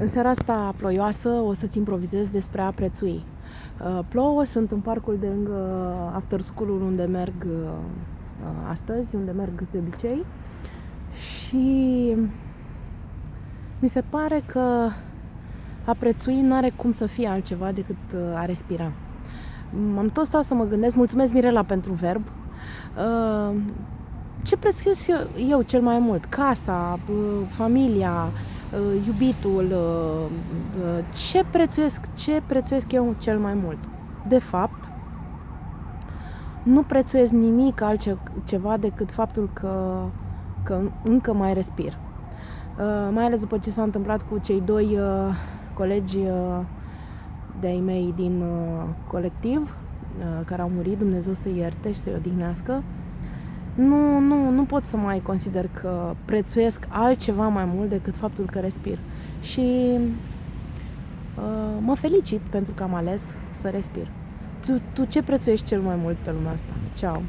În seara asta ploioasă o să-ți improvizez despre a prețui. Uh, plouă, sunt în parcul de lângă after school unde merg uh, astăzi, unde merg de obicei și mi se pare că a prețui nu are cum să fie altceva decât uh, a respira. Am tot stau să mă gândesc, mulțumesc Mirela pentru verb, ce prețuiesc eu cel mai mult? Casa, familia, Uh, iubitul, uh, uh, ce prețuiesc, ce prețuiesc eu cel mai mult? De fapt, nu prețuiesc nimic altceva decât faptul că, că încă mai respir. Mai ales după ce s-a întâmplat cu cei doi colegi de-ai mei din colectiv, care au murit, Dumnezeu să ierte și să-i odihnească nu, nu, nu pot să mai consider că prețuiesc altceva mai mult decât faptul că respir. Și uh, mă felicit pentru că am ales să respir. Tu, tu ce prețuiești cel mai mult pe lumea asta? Ceau!